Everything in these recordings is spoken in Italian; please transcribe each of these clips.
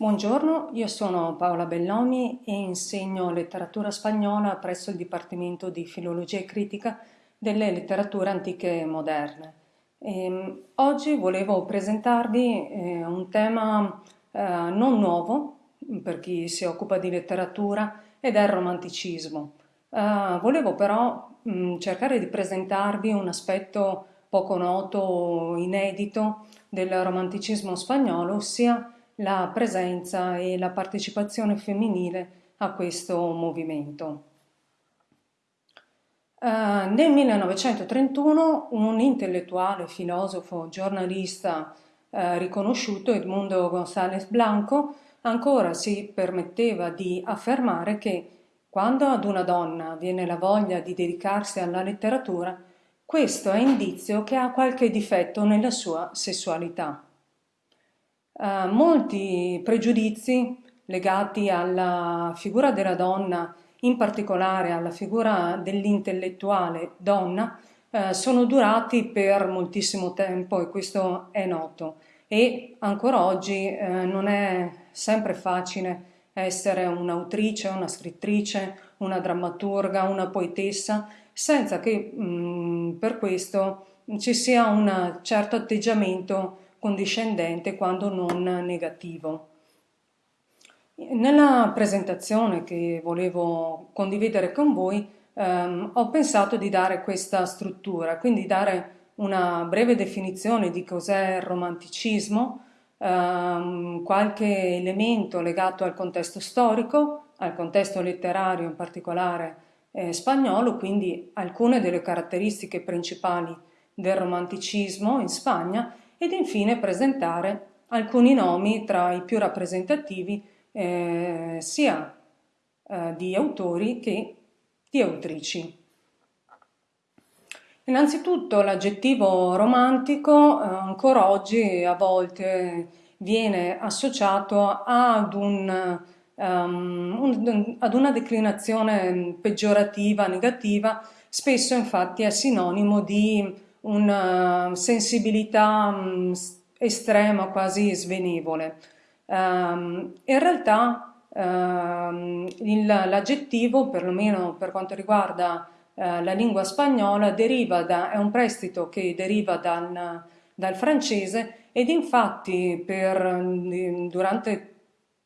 Buongiorno, io sono Paola Bellomi e insegno letteratura spagnola presso il Dipartimento di Filologia e Critica delle letterature antiche e moderne. E, ehm, oggi volevo presentarvi eh, un tema eh, non nuovo per chi si occupa di letteratura ed è il romanticismo. Eh, volevo però mh, cercare di presentarvi un aspetto poco noto, inedito del romanticismo spagnolo, ossia la presenza e la partecipazione femminile a questo movimento. Uh, nel 1931 un intellettuale, filosofo, giornalista uh, riconosciuto, Edmundo González Blanco, ancora si permetteva di affermare che quando ad una donna viene la voglia di dedicarsi alla letteratura, questo è indizio che ha qualche difetto nella sua sessualità. Uh, molti pregiudizi legati alla figura della donna, in particolare alla figura dell'intellettuale donna, uh, sono durati per moltissimo tempo e questo è noto. E ancora oggi uh, non è sempre facile essere un'autrice, una scrittrice, una drammaturga, una poetessa, senza che mh, per questo ci sia un certo atteggiamento condiscendente quando non negativo. Nella presentazione che volevo condividere con voi ehm, ho pensato di dare questa struttura, quindi dare una breve definizione di cos'è il romanticismo, ehm, qualche elemento legato al contesto storico, al contesto letterario in particolare eh, spagnolo, quindi alcune delle caratteristiche principali del romanticismo in Spagna ed infine presentare alcuni nomi tra i più rappresentativi eh, sia eh, di autori che di autrici. Innanzitutto l'aggettivo romantico eh, ancora oggi a volte viene associato ad, un, um, un, ad una declinazione peggiorativa, negativa, spesso infatti è sinonimo di una sensibilità um, estrema, quasi svenevole. Um, in realtà um, l'aggettivo, perlomeno per quanto riguarda uh, la lingua spagnola, da, è un prestito che deriva dal, dal francese ed infatti per, durante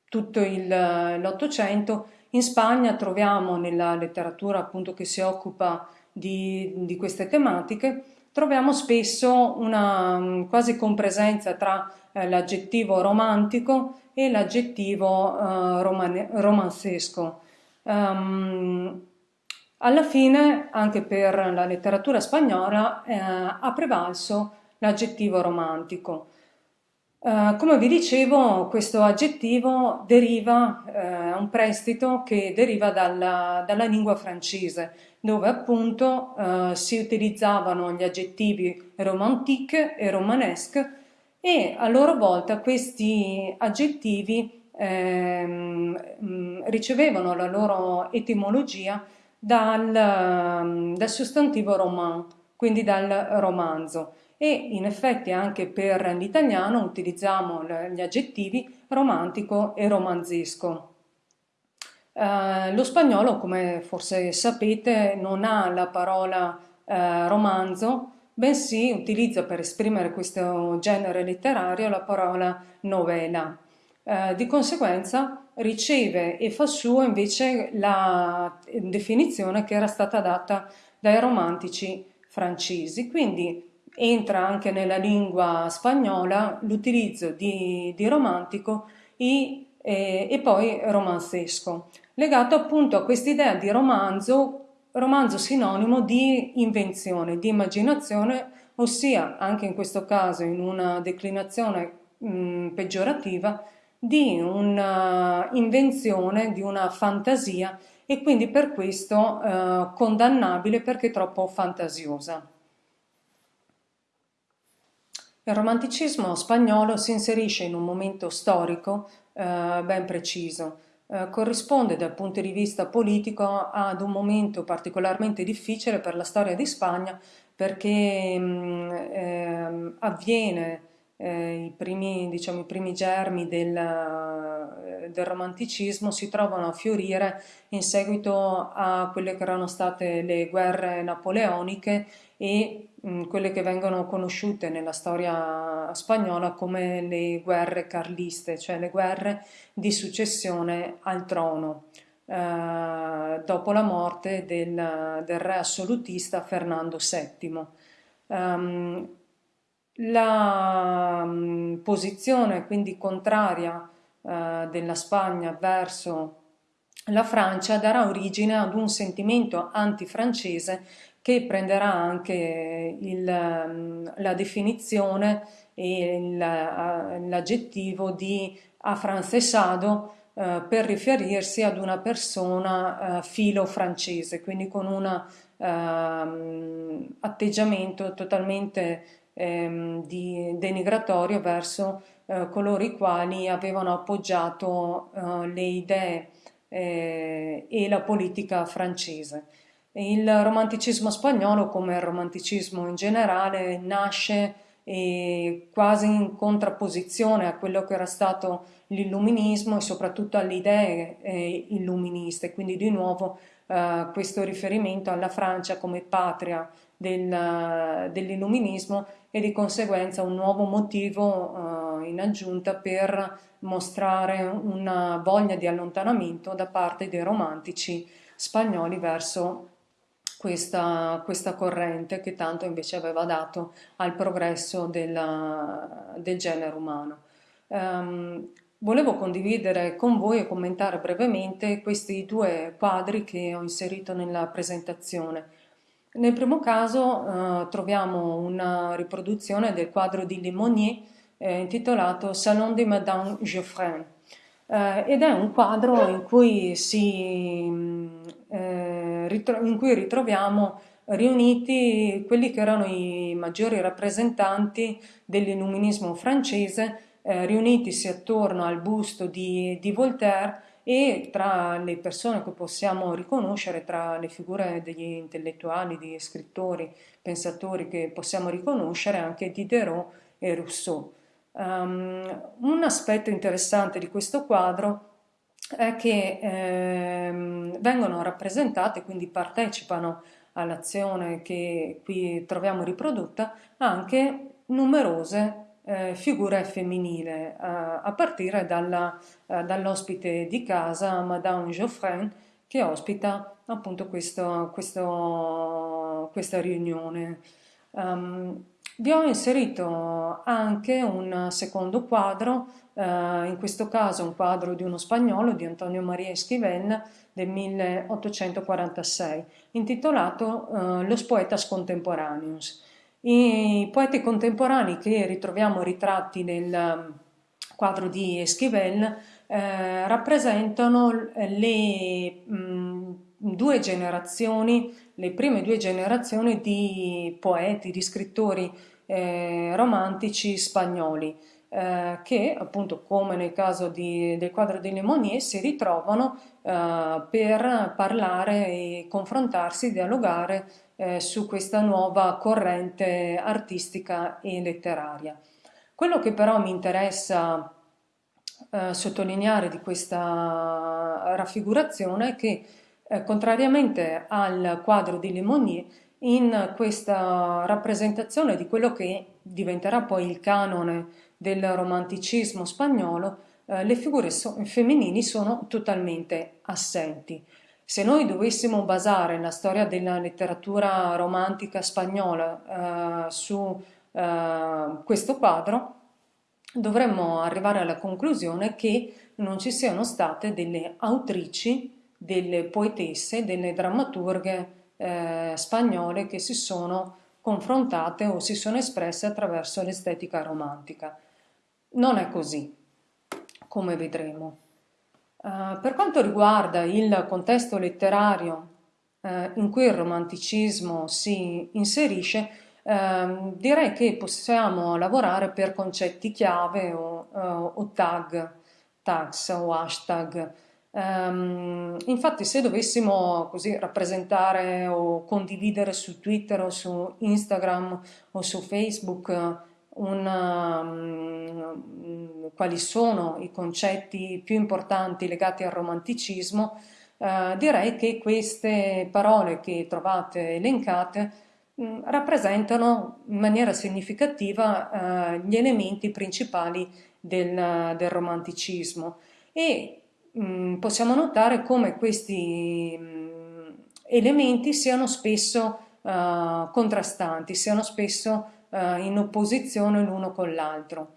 tutto l'Ottocento in Spagna troviamo nella letteratura appunto che si occupa di, di queste tematiche troviamo spesso una mm, quasi compresenza tra eh, l'aggettivo romantico e l'aggettivo eh, romane, romanzesco. Um, alla fine, anche per la letteratura spagnola, eh, ha prevalso l'aggettivo romantico. Uh, come vi dicevo, questo aggettivo deriva, uh, un prestito che deriva dalla, dalla lingua francese, dove appunto uh, si utilizzavano gli aggettivi romantique e romanesque e a loro volta questi aggettivi ehm, ricevevano la loro etimologia dal, dal sostantivo roman, quindi dal romanzo e in effetti anche per l'italiano utilizziamo gli aggettivi romantico e romanzesco. Uh, lo spagnolo, come forse sapete, non ha la parola uh, romanzo, bensì utilizza per esprimere questo genere letterario la parola novela. Uh, di conseguenza riceve e fa suo invece la definizione che era stata data dai romantici francesi. Quindi entra anche nella lingua spagnola l'utilizzo di, di, romantico e, e, e poi romanzesco, legato appunto a quest'idea di romanzo, romanzo sinonimo di invenzione, di immaginazione, ossia anche in questo caso in una declinazione mh, peggiorativa, di un'invenzione, di una fantasia e quindi per questo eh, condannabile perché troppo fantasiosa. Il romanticismo spagnolo si inserisce in un momento storico eh, ben preciso. Eh, corrisponde dal punto di vista politico ad un momento particolarmente difficile per la storia di Spagna perché mh, mm, eh, avviene i, primi, diciamo, i primi germi del, eh, del romanticismo si trovano a fiorire in seguito a quelle che erano state le guerre napoleoniche e quelle che vengono conosciute nella storia spagnola come le guerre carliste, cioè le guerre di successione al trono. Eh, dopo la morte del, del, re assolutista Fernando VII. Um, ehm, la um, posizione quindi contraria uh, della Spagna verso la Francia darà origine ad un sentimento antifrancese che prenderà anche il, um, la definizione e l'aggettivo di afrancesado eh, per riferirsi ad una persona eh, filo francese, quindi con un ehm, atteggiamento totalmente ehm, di, denigratorio verso eh, coloro i quali avevano appoggiato eh, le idee eh, e la politica francese. Il romanticismo spagnolo, come il romanticismo in generale, nasce e quasi in contrapposizione a quello che era stato l'illuminismo e soprattutto alle idee eh, illuministe, quindi di nuovo eh, questo riferimento alla Francia come patria del, dell'illuminismo e di conseguenza un nuovo motivo eh, in aggiunta per mostrare una voglia di allontanamento da parte dei romantici spagnoli verso questa, questa, corrente che tanto invece aveva dato al progresso della, del genere umano. Um, volevo condividere con voi e commentare brevemente questi due quadri che ho inserito nella presentazione. Nel primo caso uh, troviamo una riproduzione del quadro di Limonier eh, intitolato Salon de Madame Geoffrin eh, ed è un quadro in cui si eh, in cui ritroviamo riuniti quelli che erano i maggiori rappresentanti dell'illuminismo francese, eh, riunitisi attorno al busto di, di, Voltaire e tra le persone che possiamo riconoscere, tra le figure degli intellettuali, di scrittori, pensatori che possiamo riconoscere anche Diderot e Rousseau. Um, un aspetto interessante di questo quadro è che ehm, vengono rappresentate, quindi partecipano all'azione che qui troviamo riprodotta, anche numerose eh, figure femminili, eh, a partire eh, dall'ospite di casa, Madame Geoffrin, che ospita appunto questo, questo, questa riunione. Um, vi ho inserito anche un secondo quadro, eh, in questo caso un quadro di uno spagnolo, di Antonio Maria Esquivel, del 1846, intitolato eh, Los poetas contemporaneos. I poeti contemporanei che ritroviamo ritratti nel mm, quadro di Esquivel eh, rappresentano le mh, mm, due generazioni, le prime due generazioni di poeti, di scrittori eh, romantici spagnoli eh, che appunto come nel caso di, del quadro di Lemonier si ritrovano eh, per parlare e confrontarsi, dialogare eh, su questa nuova corrente artistica e letteraria. Quello che però mi interessa eh, sottolineare di questa raffigurazione è che eh, contrariamente al quadro di Limonier, in questa rappresentazione di quello che diventerà poi il canone del romanticismo spagnolo, eh, le figure so femminili sono totalmente assenti. Se noi dovessimo basare la storia della letteratura romantica spagnola eh, su eh, questo quadro, dovremmo arrivare alla conclusione che non ci siano state delle autrici delle poetesse, delle drammaturghe eh, spagnole che si sono confrontate o si sono espresse attraverso l'estetica romantica. Non è così, come vedremo. Uh, per quanto riguarda il contesto letterario uh, in cui il romanticismo si inserisce, uh, direi che possiamo lavorare per concetti chiave o, o tag, tags o hashtag Um, infatti se dovessimo così rappresentare o condividere su Twitter o su Instagram o su Facebook una, um, quali sono i concetti più importanti legati al romanticismo, eh, direi che queste parole che trovate elencate mm, rappresentano in maniera significativa eh, gli elementi principali del, del romanticismo. E mm, possiamo notare come questi mh, mm, elementi siano spesso uh, contrastanti, siano spesso uh, in opposizione l'uno con l'altro.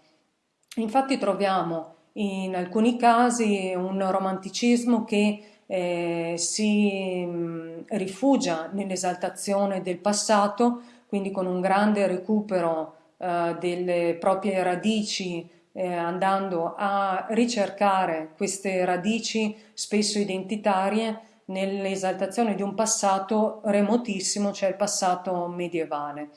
Infatti troviamo in alcuni casi un romanticismo che eh, si mh, rifugia nell'esaltazione del passato, quindi con un grande recupero eh, delle proprie radici, eh, andando a ricercare queste radici spesso identitarie nell'esaltazione di un passato remotissimo, cioè il passato medievale.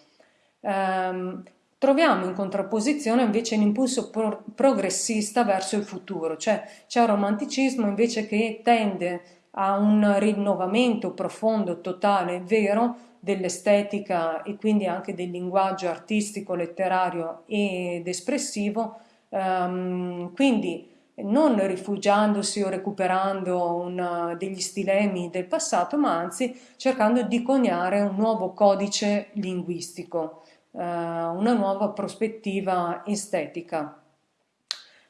Um, troviamo in contrapposizione invece l'impulso pro progressista verso il futuro, cioè c'è un romanticismo invece che tende a un rinnovamento profondo, totale, vero dell'estetica e quindi anche del linguaggio artistico, letterario ed espressivo, um, quindi non rifugiandosi o recuperando una, degli stilemi del passato, ma anzi cercando di coniare un nuovo codice linguistico, eh, una nuova prospettiva estetica.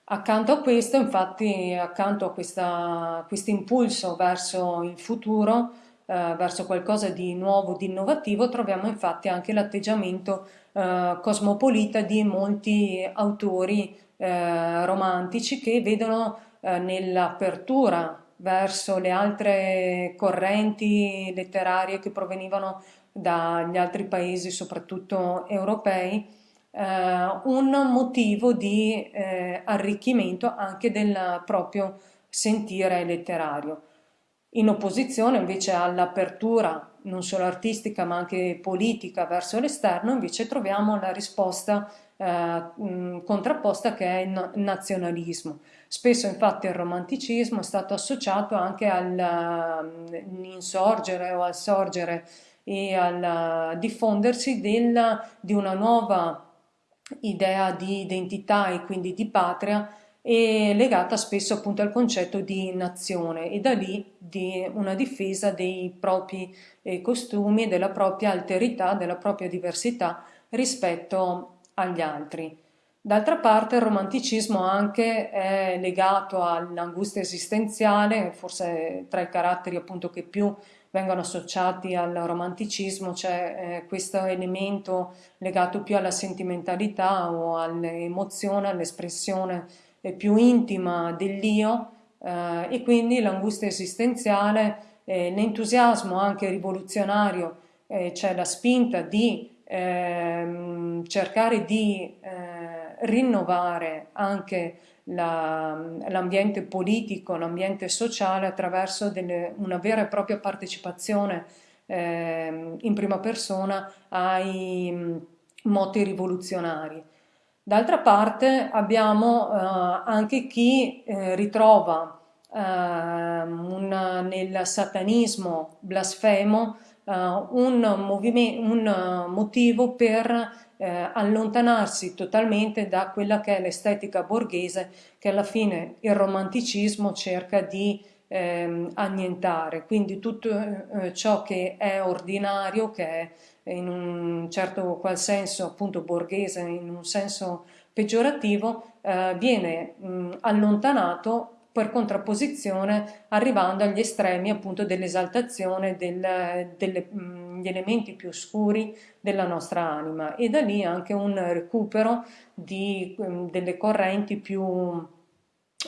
Accanto a questo, infatti, accanto a questo impulso verso il futuro, eh, verso qualcosa di nuovo, di innovativo, troviamo infatti anche l'atteggiamento eh, cosmopolita di molti autori eh, romantici che vedono eh, nell'apertura verso le altre correnti letterarie che provenivano dagli altri paesi, soprattutto europei, eh, un motivo di eh, arricchimento anche del proprio sentire letterario. In opposizione invece all'apertura non solo artistica ma anche politica verso l'esterno, invece troviamo la risposta eh, contrapposta che è il nazionalismo. Spesso infatti il romanticismo è stato associato anche all'insorgere o al sorgere e al diffondersi del, di una nuova idea di identità e quindi di patria e legata spesso appunto al concetto di nazione e da lì di una difesa dei propri eh, costumi, della propria alterità, della propria diversità rispetto agli altri. D'altra parte il romanticismo anche è legato all'angustia esistenziale, forse tra i caratteri appunto che più vengono associati al romanticismo c'è eh, questo elemento legato più alla sentimentalità o all'emozione, all'espressione eh, più intima dell'io eh, e quindi l'angustia esistenziale, eh, l'entusiasmo anche rivoluzionario, eh, c'è la spinta di ehm, cercare di eh, rinnovare anche l'ambiente la, politico, l'ambiente sociale attraverso delle, una vera e propria partecipazione eh, in prima persona ai mm, moti rivoluzionari. D'altra parte abbiamo eh, anche chi eh, ritrova eh, un, nel satanismo blasfemo uh, un, un, motivo per eh, allontanarsi totalmente da quella che è l'estetica borghese che alla fine il romanticismo cerca di eh, annientare, quindi tutto eh, ciò che è ordinario, che è in un certo qual senso appunto borghese, in un senso peggiorativo, eh, viene mh, allontanato per contrapposizione arrivando agli estremi appunto dell'esaltazione del, degli elementi più oscuri della nostra anima e da lì anche un recupero di, mm, delle correnti più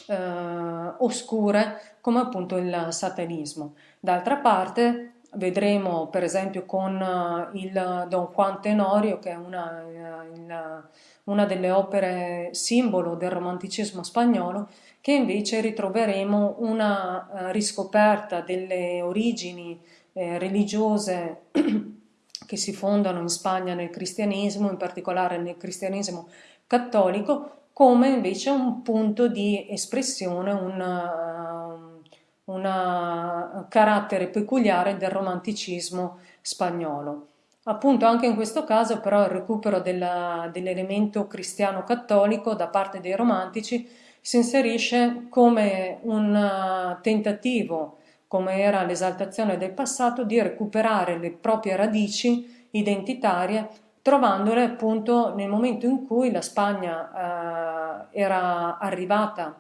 eh, oscure come appunto il satanismo. D'altra parte vedremo per esempio con uh, il Don Juan Tenorio che è una, uh, una delle opere simbolo del romanticismo spagnolo che invece ritroveremo una uh, riscoperta delle origini eh, religiose che si fondano in Spagna nel cristianesimo, in particolare nel cristianesimo cattolico, come invece un punto di espressione, un uh, carattere peculiare del romanticismo spagnolo. Appunto anche in questo caso però il recupero dell'elemento cristiano-cattolico da parte dei romantici si inserisce come un uh, tentativo, come era l'esaltazione del passato, di recuperare le proprie radici identitarie, trovandole appunto nel momento in cui la Spagna eh, era arrivata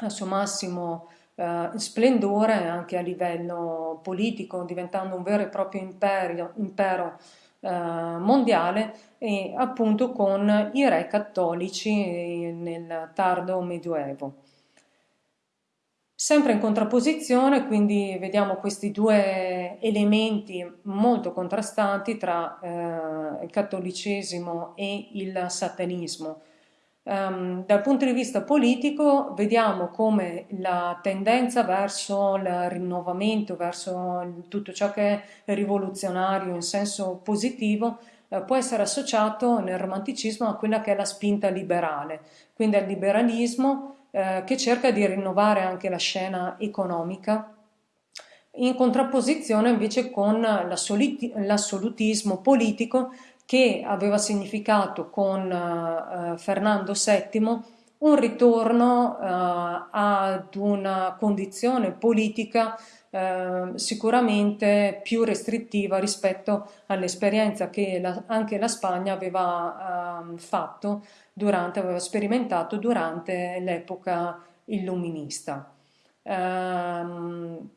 al suo massimo eh, splendore anche a livello politico, diventando un vero e proprio imperio, impero eh, mondiale e appunto con i re cattolici nel tardo medioevo. Sempre in contrapposizione, quindi vediamo questi due elementi molto contrastanti tra eh, il cattolicesimo e il satanismo. Um, dal punto di vista politico vediamo come la tendenza verso il rinnovamento, verso tutto ciò che è rivoluzionario in senso positivo, eh, può essere associato nel romanticismo a quella che è la spinta liberale, quindi al liberalismo eh, che cerca di rinnovare anche la scena economica in contrapposizione invece con l'assolutismo politico che aveva significato con uh, Fernando VII un ritorno uh, ad una condizione politica uh, sicuramente più restrittiva rispetto all'esperienza che la, anche la Spagna aveva ehm, fatto durante, aveva sperimentato durante l'epoca illuminista. Um,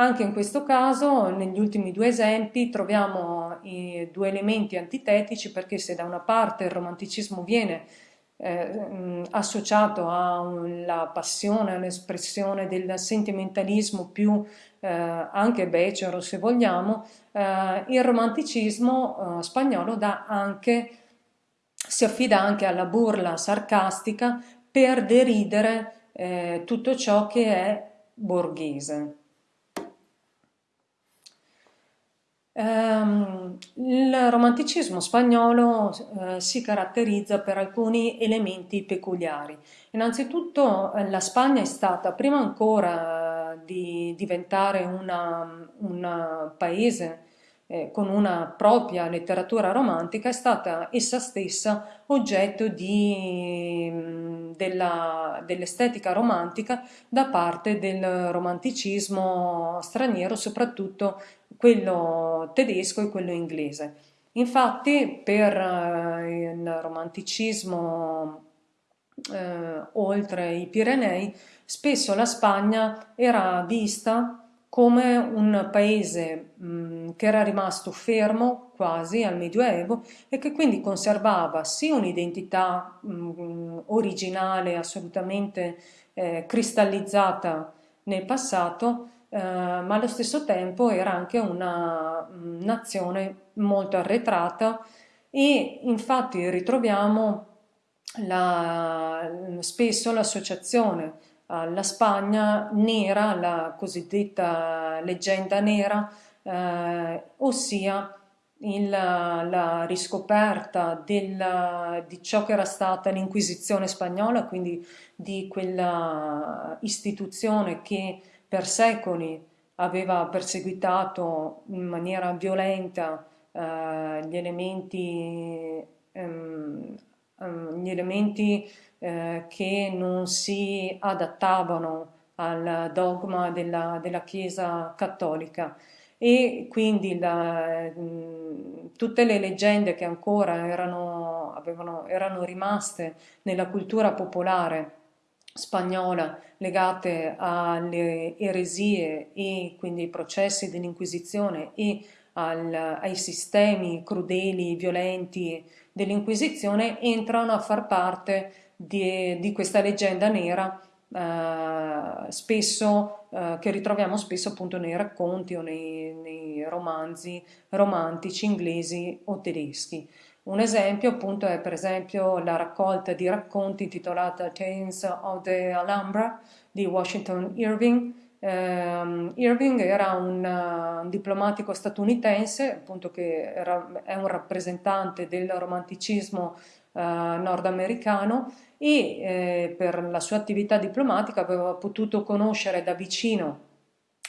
anche in questo caso, negli ultimi due esempi, troviamo i due elementi antitetici perché se da una parte il romanticismo viene eh, associato alla passione, all'espressione del sentimentalismo più eh, anche becero se vogliamo, eh, il romanticismo eh, spagnolo anche, si affida anche alla burla sarcastica per deridere eh, tutto ciò che è borghese. Um, il romanticismo spagnolo uh, si caratterizza per alcuni elementi peculiari. Innanzitutto uh, la Spagna è stata, prima ancora uh, di diventare un paese eh, con una propria letteratura romantica, è stata essa stessa oggetto mm, dell'estetica romantica da parte del romanticismo straniero, soprattutto quello tedesco e quello inglese. Infatti per eh, il romanticismo eh, oltre i Pirenei spesso la Spagna era vista come un paese mh, che era rimasto fermo quasi al Medioevo e che quindi conservava sì un'identità originale assolutamente eh, cristallizzata nel passato, eh, ma allo stesso tempo era anche una nazione molto arretrata e infatti ritroviamo la, spesso l'associazione alla Spagna nera, la cosiddetta leggenda nera, eh, ossia il, la riscoperta del, di ciò che era stata l'Inquisizione spagnola, quindi di quella istituzione che per secoli aveva perseguitato in maniera violenta eh, gli elementi, ehm, ehm, gli elementi eh, che non si adattavano al dogma della, della Chiesa cattolica. E quindi la, tutte le leggende che ancora erano, avevano, erano rimaste nella cultura popolare spagnola legate alle eresie e quindi ai processi dell'Inquisizione e al, ai sistemi crudeli, violenti dell'Inquisizione entrano a far parte di, di questa leggenda nera eh, spesso, eh, che ritroviamo spesso appunto nei racconti o nei, nei romanzi romantici inglesi o tedeschi. Un esempio appunto è per esempio la raccolta di racconti intitolata Tales of the Alhambra di Washington Irving. Um, Irving era un, uh, diplomatico statunitense, appunto che era, è un rappresentante del romanticismo uh, nordamericano e eh, per la sua attività diplomatica aveva potuto conoscere da vicino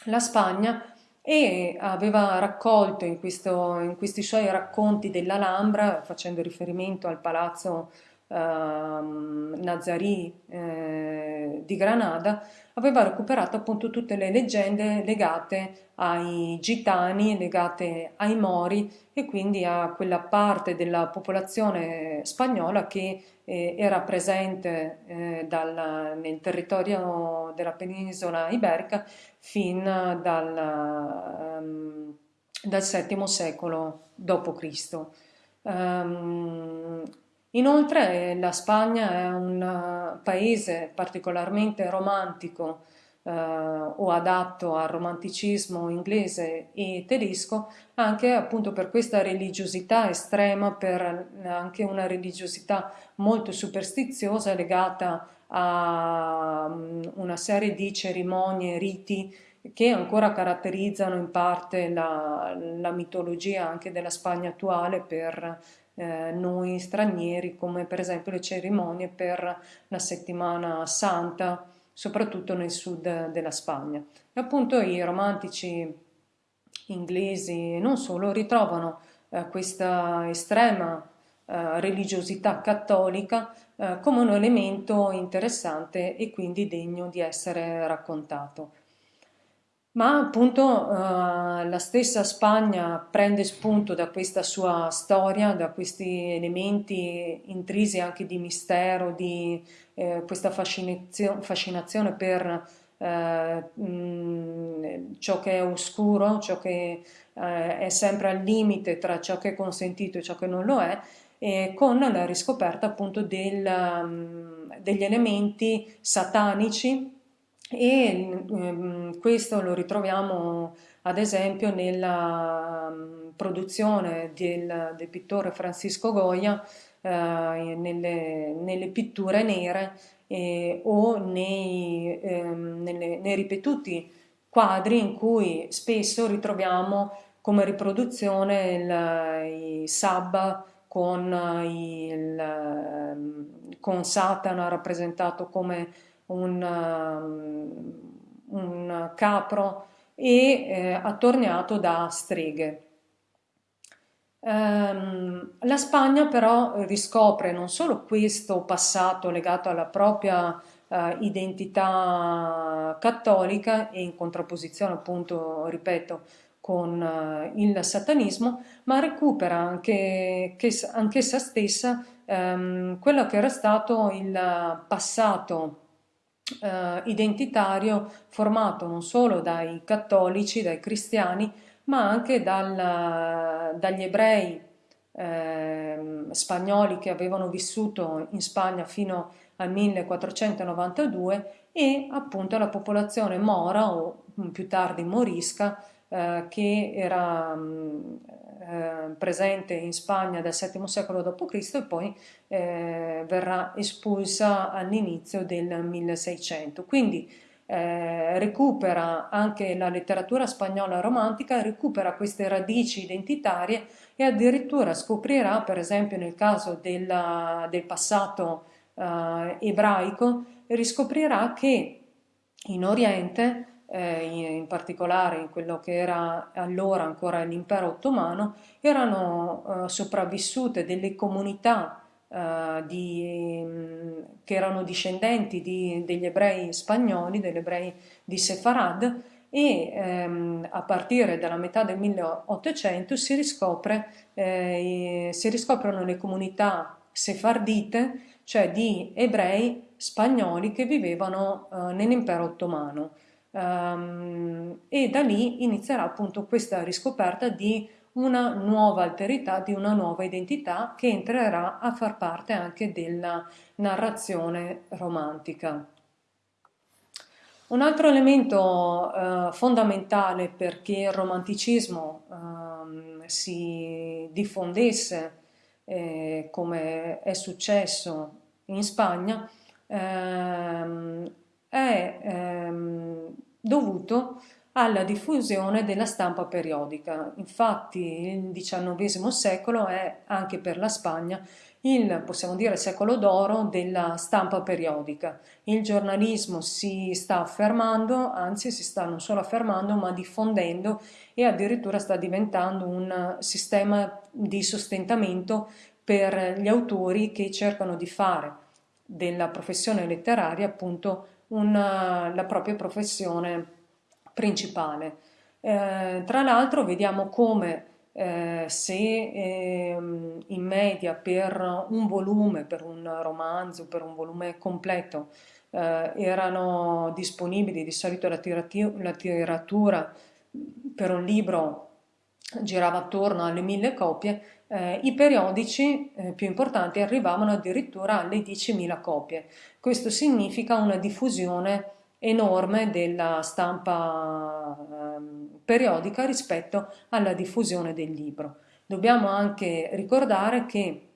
la Spagna e aveva raccolto in, questo, in questi suoi racconti dell'Alhambra, facendo riferimento al palazzo eh, Nazarì eh, di Granada, aveva recuperato appunto tutte le leggende legate ai gitani, legate ai mori e quindi a quella parte della popolazione spagnola che eh, era presente eh, dal, nel territorio della penisola iberica fin dal, um, dal VII secolo d.C. Um, inoltre la Spagna è un paese particolarmente romantico eh, o adatto al romanticismo inglese e tedesco anche appunto per questa religiosità estrema, per anche una religiosità molto superstiziosa legata a mm, una serie di cerimonie, riti che ancora caratterizzano in parte la, la mitologia anche della Spagna attuale per eh, noi stranieri, come per esempio le cerimonie per la settimana santa, soprattutto nel sud della Spagna. E appunto i romantici inglesi e non solo ritrovano eh, questa estrema eh, religiosità cattolica eh, come un elemento interessante e quindi degno di essere raccontato. Ma appunto eh, la stessa Spagna prende spunto da questa sua storia, da questi elementi intrisi anche di mistero, di eh, questa fascinazio fascinazione per eh, mh, ciò che è oscuro, ciò che eh, è sempre al limite tra ciò che è consentito e ciò che non lo è, e con la riscoperta appunto del, degli elementi satanici e um, questo lo ritroviamo ad esempio nella um, produzione del, del, pittore Francisco Goya uh, nelle, nelle, pitture nere eh, o nei, ehm, nelle, nei ripetuti quadri in cui spesso ritroviamo come riproduzione il, i Sabba con, il, ehm, con Satana rappresentato come un, um, un capro e eh, attorniato da streghe. Um, la Spagna però riscopre non solo questo passato legato alla propria uh, identità cattolica e in contrapposizione appunto, ripeto, con uh, il satanismo, ma recupera anche, che, anch'essa stessa um, quello che era stato il passato uh, identitario formato non solo dai cattolici, dai cristiani, ma anche dal, dagli ebrei eh, spagnoli che avevano vissuto in Spagna fino al 1492 e appunto la popolazione mora o più tardi morisca eh, che era mh, eh, presente in Spagna dal VII secolo d.C. e poi eh, verrà espulsa all'inizio del 1600. Quindi eh, recupera anche la letteratura spagnola romantica, recupera queste radici identitarie e addirittura scoprirà, per esempio nel caso della, del passato eh, ebraico, riscoprirà che in Oriente, eh, in particolare in quello che era allora ancora l'impero ottomano, erano eh, sopravvissute delle comunità uh, di, mm, che erano discendenti di, degli ebrei spagnoli, degli ebrei di Sefarad, e ehm, a partire dalla metà del 1800 si, riscopre, eh, si riscoprono le comunità sefardite, cioè di ebrei spagnoli che vivevano eh, nell'impero ottomano. Um, e da lì inizierà appunto questa riscoperta di una nuova alterità, di una nuova identità che entrerà a far parte anche della narrazione romantica. Un altro elemento eh, fondamentale perché il romanticismo eh, si diffondesse eh, come è successo in Spagna ehm, è ehm, dovuto alla diffusione della stampa periodica. Infatti il XIX secolo è anche per la Spagna il, possiamo dire, secolo d'oro della stampa periodica. Il giornalismo si sta affermando, anzi si sta non solo affermando, ma diffondendo e addirittura sta diventando un sistema di sostentamento per gli autori che cercano di fare della professione letteraria appunto una, la propria professione principale. Eh, tra l'altro vediamo come eh, se eh, in media per un volume, per un romanzo, per un volume completo eh, erano disponibili di solito la, la tiratura per un libro girava attorno alle mille copie, eh, i periodici eh, più importanti arrivavano addirittura alle 10.000 copie. Questo significa una diffusione enorme della stampa eh, periodica rispetto alla diffusione del libro. Dobbiamo anche ricordare che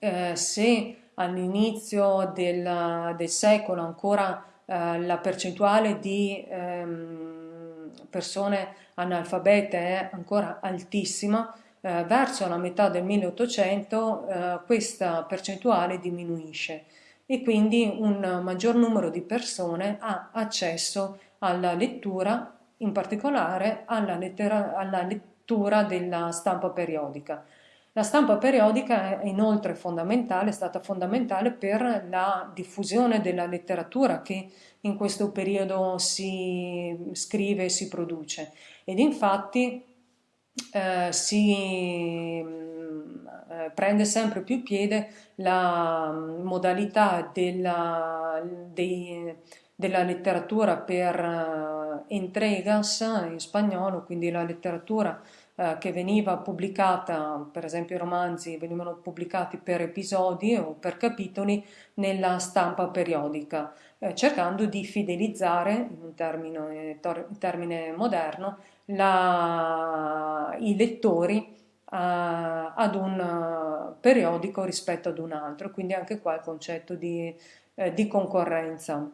eh, se all'inizio del, del, secolo ancora eh, la percentuale di ehm, persone analfabete è ancora altissima, eh, verso la metà del 1800 eh, questa percentuale diminuisce e quindi un maggior numero di persone ha accesso alla lettura, in particolare alla, lettera, alla lettura della stampa periodica. La stampa periodica è inoltre fondamentale, è stata fondamentale per la diffusione della letteratura che in questo periodo si scrive e si produce ed infatti eh, si eh, prende sempre più piede la mm, modalità della, dei, della letteratura per uh, entregas in spagnolo, quindi la letteratura uh, che veniva pubblicata, per esempio i romanzi venivano pubblicati per episodi o per capitoli nella stampa periodica, eh, cercando di fidelizzare, in un termine, in termine moderno, la, i lettori ad un eh, periodico rispetto ad un altro, quindi anche qua il concetto di, eh, di concorrenza.